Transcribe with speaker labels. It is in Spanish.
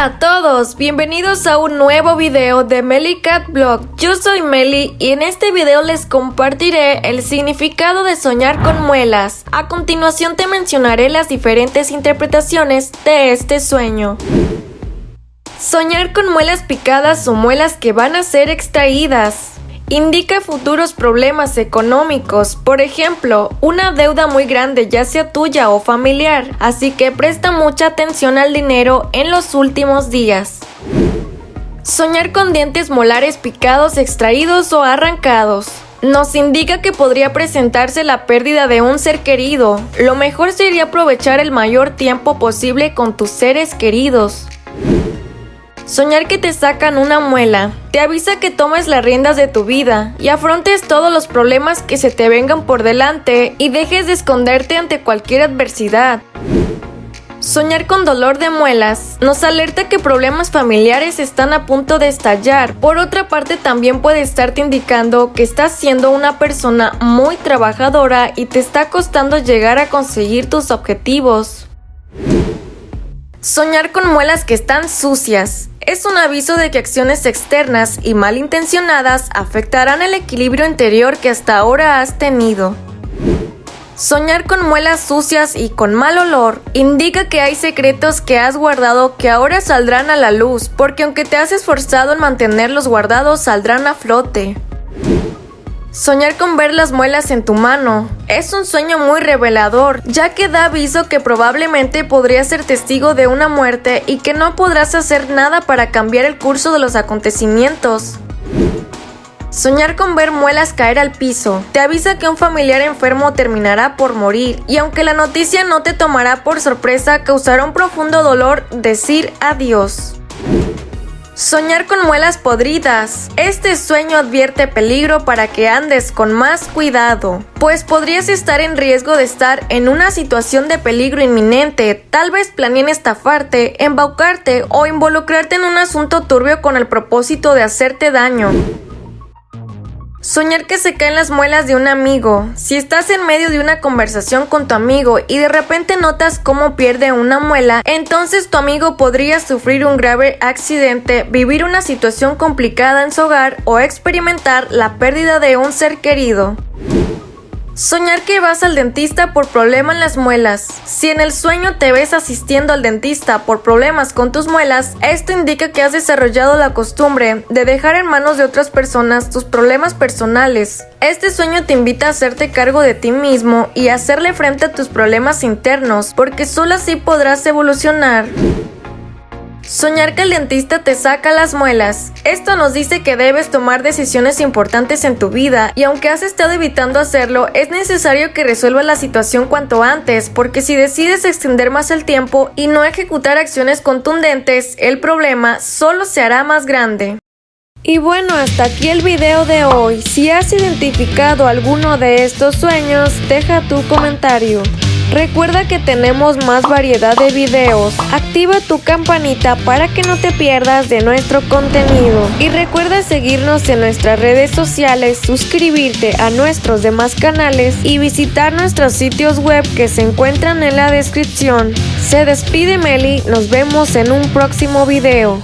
Speaker 1: Hola a todos, bienvenidos a un nuevo video de Meli Cat Blog. Yo soy Meli y en este video les compartiré el significado de soñar con muelas. A continuación te mencionaré las diferentes interpretaciones de este sueño. Soñar con muelas picadas o muelas que van a ser extraídas. Indica futuros problemas económicos, por ejemplo, una deuda muy grande ya sea tuya o familiar, así que presta mucha atención al dinero en los últimos días. Soñar con dientes molares picados, extraídos o arrancados. Nos indica que podría presentarse la pérdida de un ser querido. Lo mejor sería aprovechar el mayor tiempo posible con tus seres queridos. Soñar que te sacan una muela te avisa que tomes las riendas de tu vida y afrontes todos los problemas que se te vengan por delante y dejes de esconderte ante cualquier adversidad. Soñar con dolor de muelas nos alerta que problemas familiares están a punto de estallar. Por otra parte, también puede estarte indicando que estás siendo una persona muy trabajadora y te está costando llegar a conseguir tus objetivos. Soñar con muelas que están sucias es un aviso de que acciones externas y malintencionadas afectarán el equilibrio interior que hasta ahora has tenido. Soñar con muelas sucias y con mal olor indica que hay secretos que has guardado que ahora saldrán a la luz, porque aunque te has esforzado en mantenerlos guardados, saldrán a flote. Soñar con ver las muelas en tu mano es un sueño muy revelador, ya que da aviso que probablemente podrías ser testigo de una muerte y que no podrás hacer nada para cambiar el curso de los acontecimientos. Soñar con ver muelas caer al piso te avisa que un familiar enfermo terminará por morir y aunque la noticia no te tomará por sorpresa, causará un profundo dolor decir adiós. Soñar con muelas podridas. Este sueño advierte peligro para que andes con más cuidado, pues podrías estar en riesgo de estar en una situación de peligro inminente. Tal vez planeen estafarte, embaucarte o involucrarte en un asunto turbio con el propósito de hacerte daño. Soñar que se caen las muelas de un amigo. Si estás en medio de una conversación con tu amigo y de repente notas cómo pierde una muela, entonces tu amigo podría sufrir un grave accidente, vivir una situación complicada en su hogar o experimentar la pérdida de un ser querido. Soñar que vas al dentista por problema en las muelas. Si en el sueño te ves asistiendo al dentista por problemas con tus muelas, esto indica que has desarrollado la costumbre de dejar en manos de otras personas tus problemas personales. Este sueño te invita a hacerte cargo de ti mismo y hacerle frente a tus problemas internos, porque solo así podrás evolucionar. Soñar que el dentista te saca las muelas. Esto nos dice que debes tomar decisiones importantes en tu vida y aunque has estado evitando hacerlo, es necesario que resuelvas la situación cuanto antes, porque si decides extender más el tiempo y no ejecutar acciones contundentes, el problema solo se hará más grande. Y bueno, hasta aquí el video de hoy. Si has identificado alguno de estos sueños, deja tu comentario. Recuerda que tenemos más variedad de videos. Activa tu campanita para que no te pierdas de nuestro contenido. Y recuerda seguirnos en nuestras redes sociales, suscribirte a nuestros demás canales y visitar nuestros sitios web que se encuentran en la descripción. Se despide Meli, nos vemos en un próximo video.